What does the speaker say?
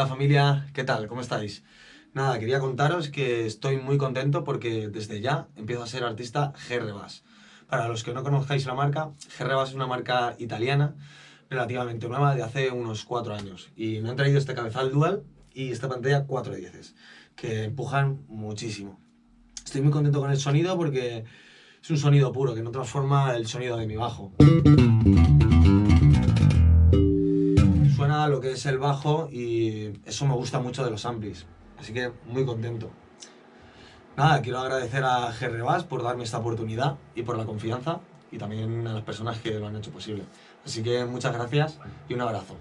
Hola familia, ¿qué tal? ¿Cómo estáis? Nada, quería contaros que estoy muy contento porque desde ya empiezo a ser artista GRBAS. Para los que no conozcáis la marca, GRBAS es una marca italiana relativamente nueva de hace unos 4 años y me han traído este cabezal dual y esta pantalla 4 10 que empujan muchísimo. Estoy muy contento con el sonido porque es un sonido puro que no transforma el sonido de mi bajo lo que es el bajo y eso me gusta mucho de los amplis. Así que muy contento. Nada, quiero agradecer a GRBAS por darme esta oportunidad y por la confianza y también a las personas que lo han hecho posible. Así que muchas gracias y un abrazo.